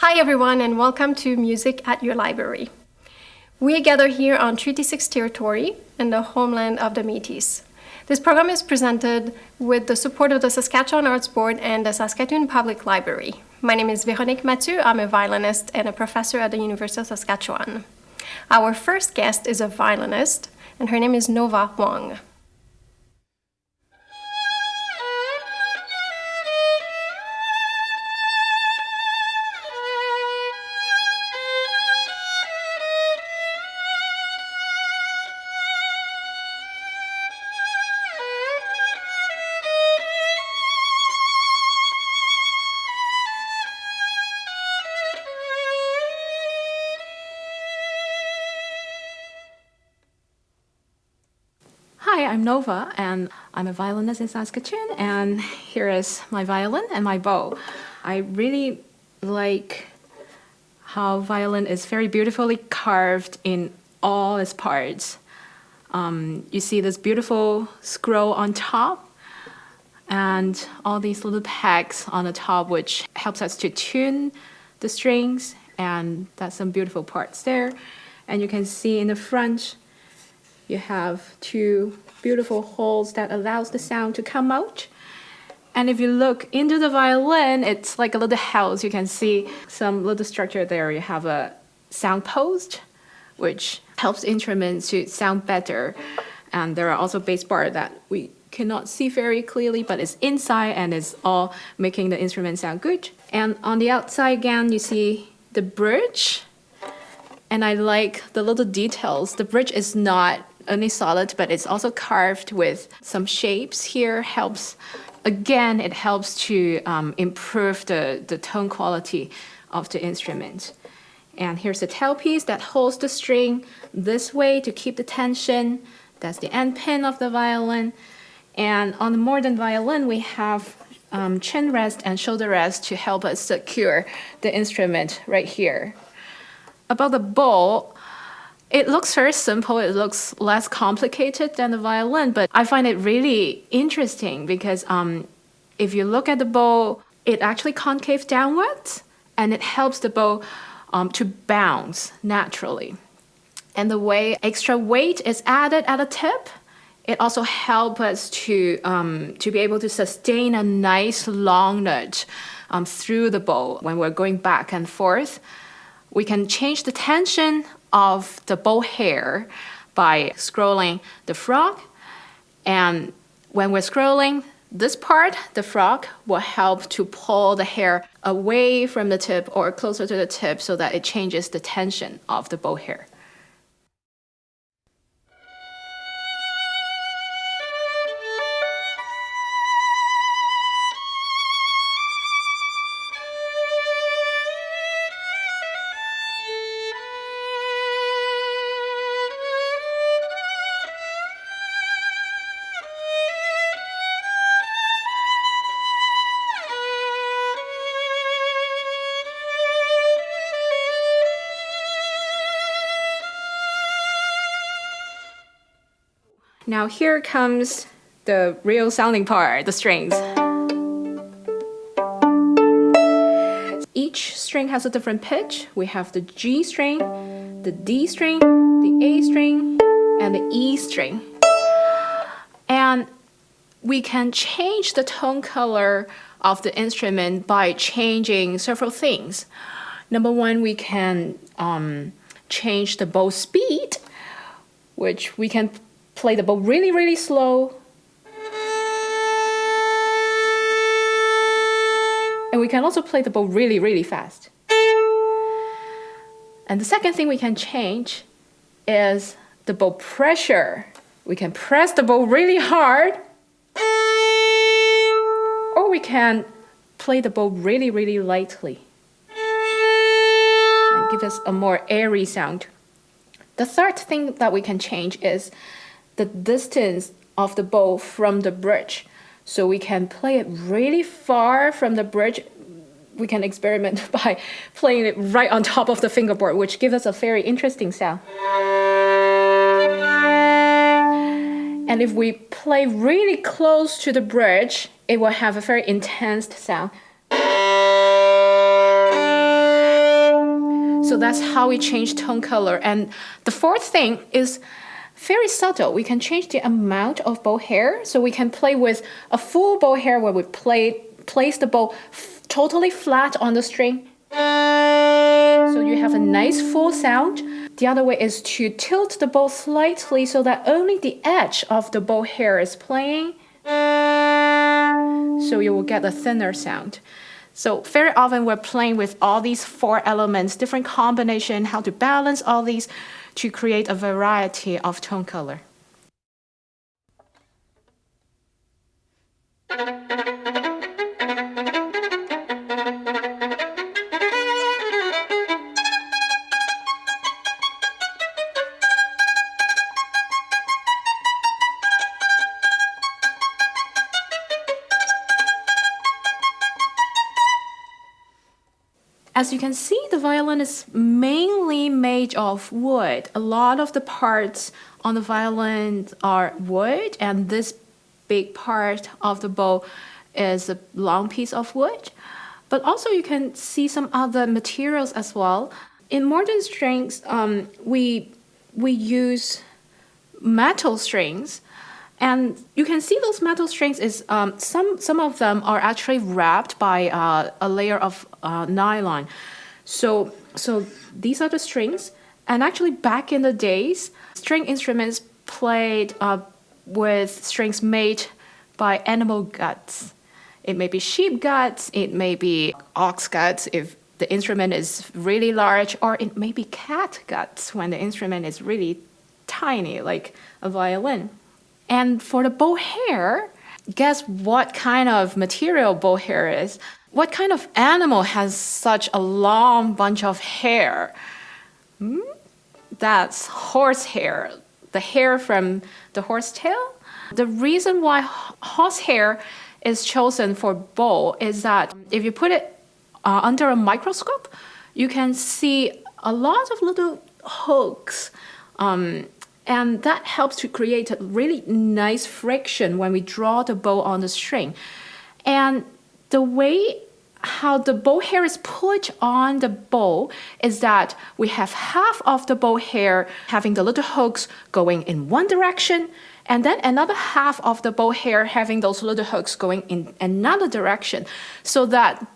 Hi everyone and welcome to Music at Your Library. We gather here on Treaty 6 territory in the homeland of the Métis. This program is presented with the support of the Saskatchewan Arts Board and the Saskatoon Public Library. My name is Véronique Mathieu. I'm a violinist and a professor at the University of Saskatchewan. Our first guest is a violinist, and her name is Nova Wong. I'm Nova, and I'm a violinist in Saskatoon, and here is my violin and my bow. I really like how violin is very beautifully carved in all its parts. Um, you see this beautiful scroll on top, and all these little pegs on the top, which helps us to tune the strings, and that's some beautiful parts there. And you can see in the front, you have two beautiful holes that allows the sound to come out. And if you look into the violin, it's like a little house. You can see some little structure there. You have a sound post, which helps instruments to sound better. And there are also bass bar that we cannot see very clearly, but it's inside and it's all making the instrument sound good. And on the outside again, you see the bridge. And I like the little details. The bridge is not only solid, but it's also carved with some shapes here. Helps, again, it helps to um, improve the, the tone quality of the instrument. And here's the tailpiece that holds the string this way to keep the tension. That's the end pin of the violin. And on the modern violin, we have um, chin rest and shoulder rest to help us secure the instrument right here. About the bow, it looks very simple, it looks less complicated than the violin, but I find it really interesting because um, if you look at the bow, it actually concave downwards and it helps the bow um, to bounce naturally. And the way extra weight is added at the tip, it also helps us to, um, to be able to sustain a nice long note um, through the bow when we're going back and forth. We can change the tension of the bow hair by scrolling the frog. And when we're scrolling this part, the frog will help to pull the hair away from the tip or closer to the tip so that it changes the tension of the bow hair. Now here comes the real sounding part, the strings. Each string has a different pitch. We have the G string, the D string, the A string, and the E string. And we can change the tone color of the instrument by changing several things. Number one, we can um, change the bow speed, which we can play the bow really, really slow. And we can also play the bow really, really fast. And the second thing we can change is the bow pressure. We can press the bow really hard, or we can play the bow really, really lightly and give us a more airy sound. The third thing that we can change is the distance of the bow from the bridge. So we can play it really far from the bridge. We can experiment by playing it right on top of the fingerboard, which gives us a very interesting sound. And if we play really close to the bridge, it will have a very intense sound. So that's how we change tone color. And the fourth thing is very subtle. We can change the amount of bow hair. So we can play with a full bow hair where we play, place the bow totally flat on the string. So you have a nice full sound. The other way is to tilt the bow slightly so that only the edge of the bow hair is playing. So you will get a thinner sound. So very often we're playing with all these four elements, different combination, how to balance all these to create a variety of tone color. As you can see, the violin is mainly made of wood. A lot of the parts on the violin are wood, and this big part of the bow is a long piece of wood. But also you can see some other materials as well. In modern strings, um, we, we use metal strings and you can see those metal strings is um, some some of them are actually wrapped by uh, a layer of uh, nylon. So so these are the strings. And actually back in the days, string instruments played uh, with strings made by animal guts. It may be sheep guts, it may be ox guts if the instrument is really large, or it may be cat guts when the instrument is really tiny, like a violin. And for the bow hair, guess what kind of material bow hair is? What kind of animal has such a long bunch of hair? Hmm? That's horsehair, the hair from the horse tail. The reason why horsehair is chosen for bow is that if you put it uh, under a microscope, you can see a lot of little hooks um, and that helps to create a really nice friction when we draw the bow on the string. And the way how the bow hair is put on the bow is that we have half of the bow hair having the little hooks going in one direction and then another half of the bow hair having those little hooks going in another direction so that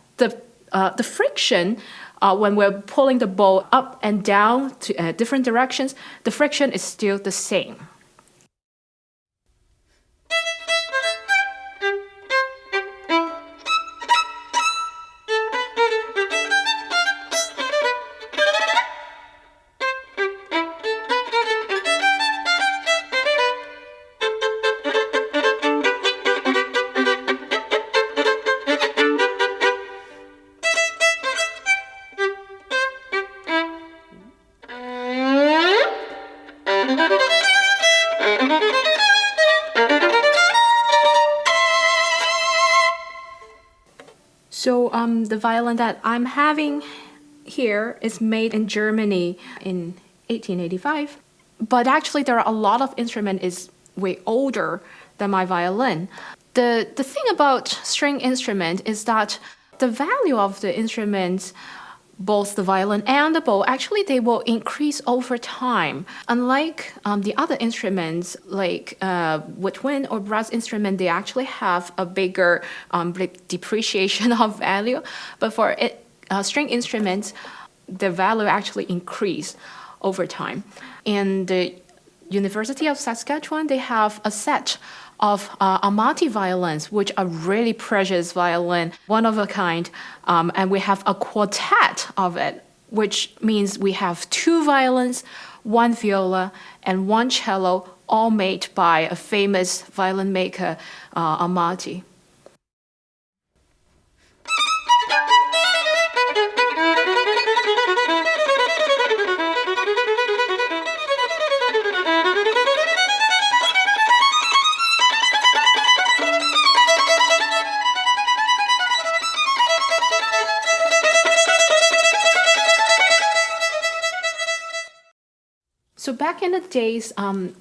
uh, the friction uh, when we're pulling the ball up and down to uh, different directions, the friction is still the same. So um, the violin that I'm having here is made in Germany in 1885. But actually there are a lot of instrument is way older than my violin. The, the thing about string instrument is that the value of the instruments both the violin and the bow, actually they will increase over time. Unlike um, the other instruments like uh, woodwind or brass instrument, they actually have a bigger um, depreciation of value. But for it, uh, string instruments, the value actually increase over time. And the University of Saskatchewan, they have a set of uh, Amati violins, which are really precious violin, one of a kind, um, and we have a quartet of it, which means we have two violins, one viola, and one cello, all made by a famous violin maker, uh, Amati. So back in the days, um,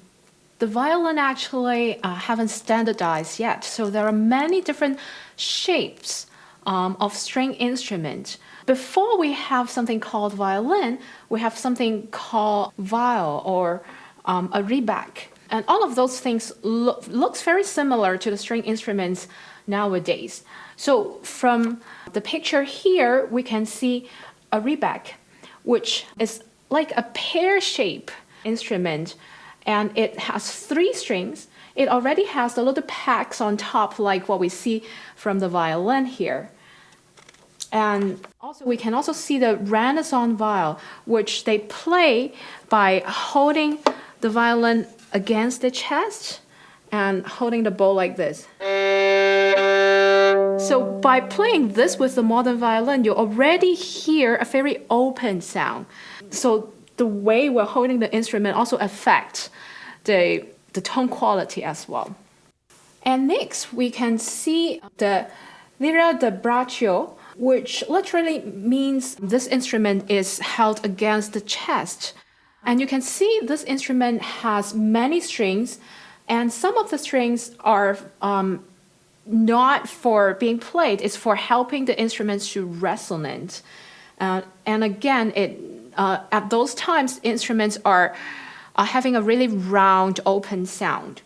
the violin actually uh, haven't standardized yet. So there are many different shapes um, of string instrument. Before we have something called violin, we have something called viol or um, a rebec. And all of those things look, looks very similar to the string instruments nowadays. So from the picture here, we can see a rebec, which is like a pear-shaped instrument, and it has three strings. It already has the little packs on top, like what we see from the violin here. And also, we can also see the Renaissance viol, which they play by holding the violin against the chest and holding the bow like this. So by playing this with the modern violin, you already hear a very open sound. So the way we're holding the instrument also affects the, the tone quality as well. And next, we can see the lira da braccio, which literally means this instrument is held against the chest. And you can see this instrument has many strings, and some of the strings are um, not for being played, it's for helping the instruments to resonate. Uh, and again, it, uh, at those times, instruments are, having a really round, open sound.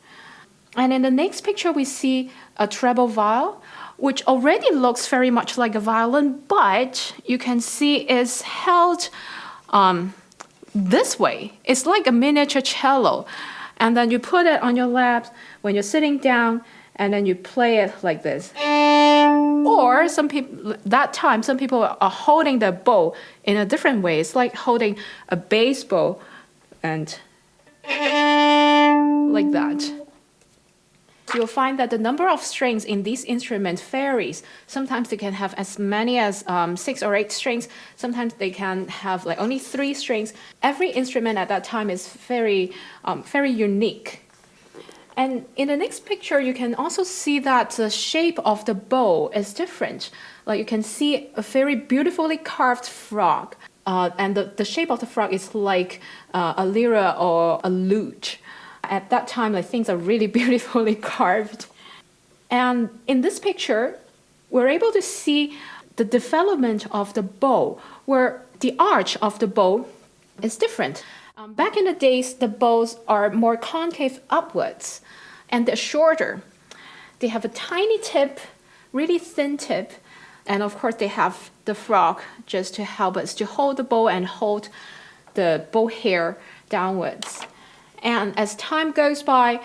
And in the next picture, we see a treble viol, which already looks very much like a violin, but you can see is held um, this way. It's like a miniature cello. And then you put it on your lap when you're sitting down, and then you play it like this. Or some people, that time, some people are holding the bow in a different way. It's like holding a baseball and like that you'll find that the number of strings in these instruments varies. Sometimes they can have as many as um, six or eight strings. Sometimes they can have like only three strings. Every instrument at that time is very, um, very unique. And in the next picture, you can also see that the shape of the bow is different. Like you can see a very beautifully carved frog. Uh, and the, the shape of the frog is like uh, a lyra or a lute. At that time, like, things are really beautifully carved. And in this picture, we're able to see the development of the bow, where the arch of the bow is different. Um, back in the days, the bows are more concave upwards and they're shorter. They have a tiny tip, really thin tip, and of course they have the frog just to help us to hold the bow and hold the bow hair downwards. And as time goes by,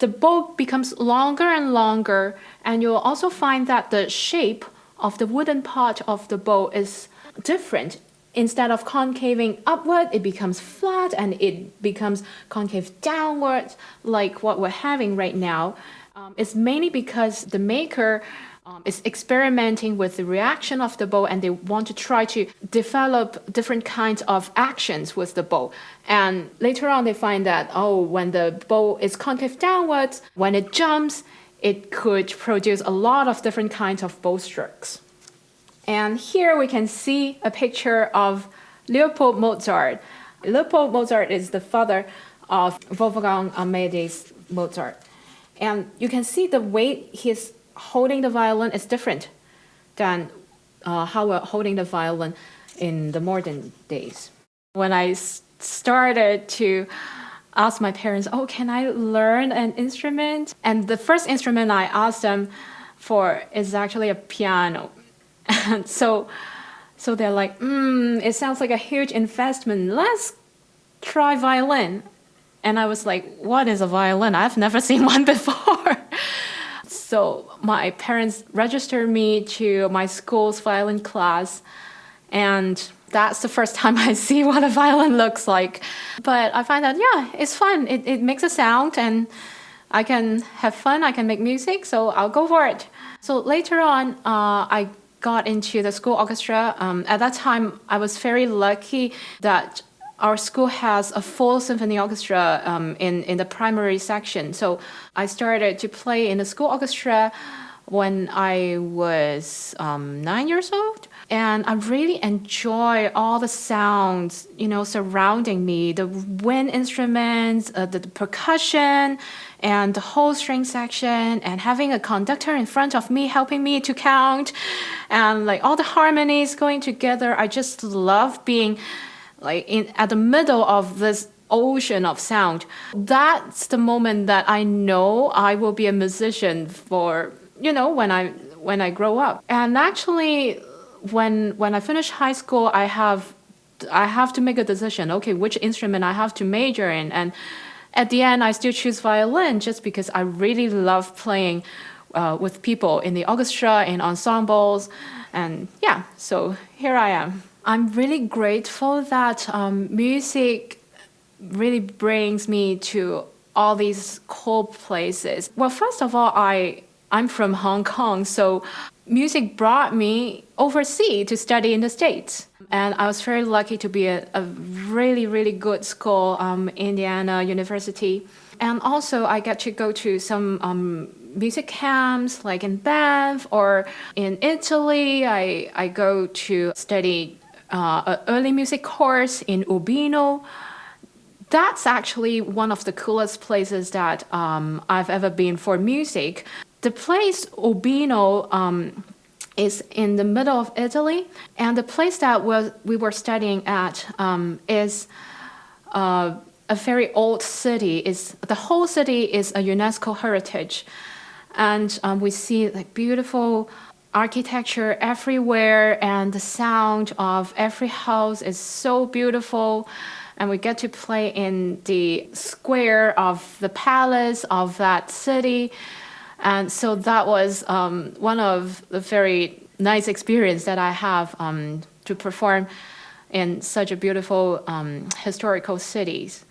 the bow becomes longer and longer, and you'll also find that the shape of the wooden part of the bow is different. Instead of concaving upward, it becomes flat and it becomes concave downward, like what we're having right now. Um, it's mainly because the maker um, is experimenting with the reaction of the bow and they want to try to develop different kinds of actions with the bow. And later on, they find that, oh, when the bow is concave downwards, when it jumps, it could produce a lot of different kinds of bow strokes. And here we can see a picture of Leopold Mozart. Leopold Mozart is the father of Wolfgang Amadeus Mozart. And you can see the way he's holding the violin is different than uh, how we're holding the violin in the modern days. When I started to ask my parents, oh, can I learn an instrument? And the first instrument I asked them for is actually a piano. So, so they're like, mm, it sounds like a huge investment. Let's try violin. And I was like, what is a violin? I've never seen one before. So my parents registered me to my school's violin class, and that's the first time I see what a violin looks like. But I find that, yeah, it's fun. It, it makes a sound, and I can have fun, I can make music, so I'll go for it. So later on, uh, I got into the school orchestra. Um, at that time, I was very lucky that our school has a full symphony orchestra um, in, in the primary section. So I started to play in the school orchestra when I was um, nine years old. And I really enjoy all the sounds, you know, surrounding me, the wind instruments, uh, the, the percussion, and the whole string section, and having a conductor in front of me helping me to count, and like all the harmonies going together. I just love being like in at the middle of this ocean of sound. That's the moment that I know I will be a musician for, you know, when I when I grow up. And actually when when I finish high school, I have I have to make a decision. Okay, which instrument I have to major in, and at the end, I still choose violin just because I really love playing uh, with people in the orchestra, in ensembles, and yeah. So here I am. I'm really grateful that um, music really brings me to all these cool places. Well, first of all, I I'm from Hong Kong, so music brought me overseas to study in the States. And I was very lucky to be at a really, really good school, um, Indiana University. And also, I get to go to some um, music camps, like in Banff or in Italy. I, I go to study uh, an early music course in Urbino. That's actually one of the coolest places that um, I've ever been for music. The place Urbino um, is in the middle of Italy, and the place that we were studying at um, is uh, a very old city. Is the whole city is a UNESCO heritage, and um, we see like beautiful architecture everywhere, and the sound of every house is so beautiful. And we get to play in the square of the palace of that city and so that was um, one of the very nice experience that I have um, to perform in such a beautiful um, historical cities.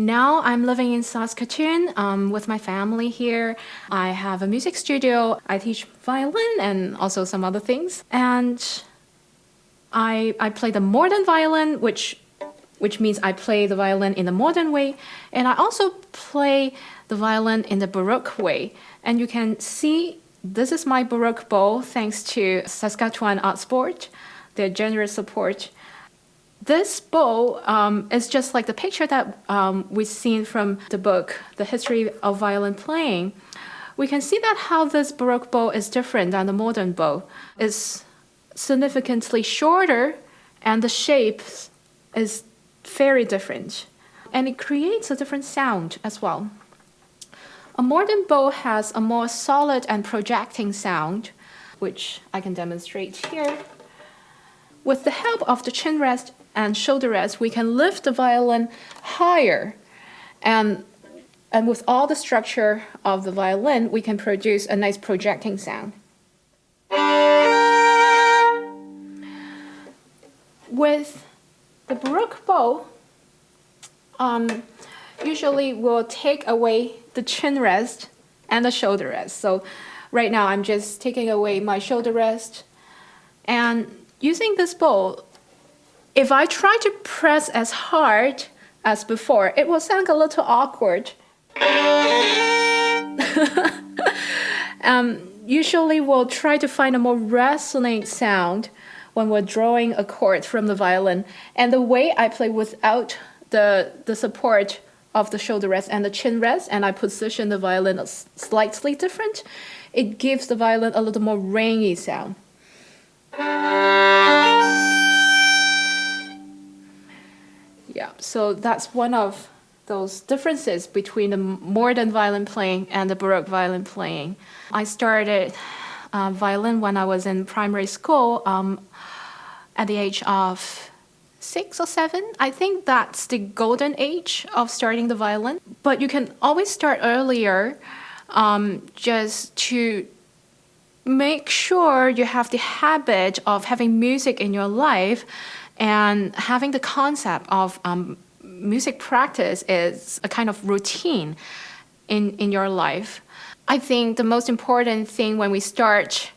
Now I'm living in Saskatoon um, with my family here. I have a music studio. I teach violin and also some other things. And I, I play the modern violin, which which means I play the violin in the modern way, and I also play the violin in the Baroque way. And you can see this is my Baroque bow thanks to Saskatchewan Arts Board, their generous support. This bow um, is just like the picture that um, we've seen from the book, The History of Violin Playing. We can see that how this Baroque bow is different than the modern bow. It's significantly shorter and the shape is very different. And it creates a different sound as well. A modern bow has a more solid and projecting sound, which I can demonstrate here. With the help of the chin rest and shoulder rest, we can lift the violin higher. And, and with all the structure of the violin, we can produce a nice projecting sound. With the Baroque bow, um, usually we'll take away the chin rest and the shoulder rest. So right now I'm just taking away my shoulder rest and using this bow, if I try to press as hard as before, it will sound a little awkward. um, usually we'll try to find a more resonant sound when we're drawing a chord from the violin. And the way I play without the, the support of the shoulder rest and the chin rest, and I position the violin slightly different, it gives the violin a little more rangy sound. Yeah, so that's one of those differences between the modern violin playing and the Baroque violin playing. I started uh, violin when I was in primary school um, at the age of six or seven. I think that's the golden age of starting the violin. But you can always start earlier um, just to make sure you have the habit of having music in your life and having the concept of um, music practice is a kind of routine in, in your life. I think the most important thing when we start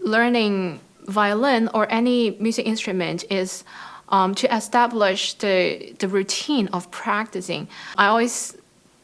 learning violin or any music instrument is um, to establish the, the routine of practicing. I always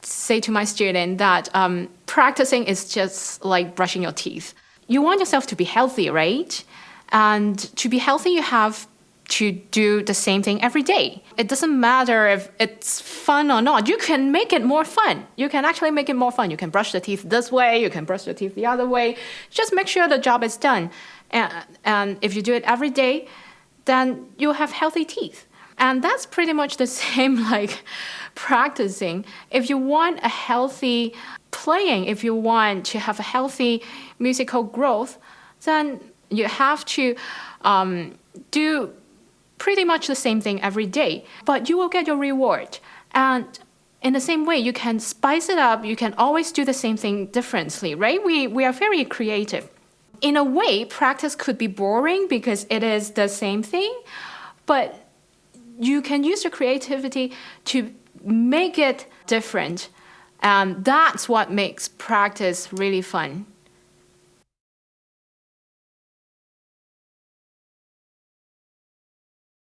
say to my student that um, practicing is just like brushing your teeth. You want yourself to be healthy, right? And to be healthy, you have to do the same thing every day. It doesn't matter if it's fun or not. You can make it more fun. You can actually make it more fun. You can brush the teeth this way, you can brush the teeth the other way. Just make sure the job is done. And, and if you do it every day, then you'll have healthy teeth. And that's pretty much the same like practicing. If you want a healthy playing, if you want to have a healthy musical growth, then you have to um, do pretty much the same thing every day, but you will get your reward. And in the same way, you can spice it up. You can always do the same thing differently, right? We, we are very creative. In a way, practice could be boring because it is the same thing, but you can use your creativity to make it different. And that's what makes practice really fun.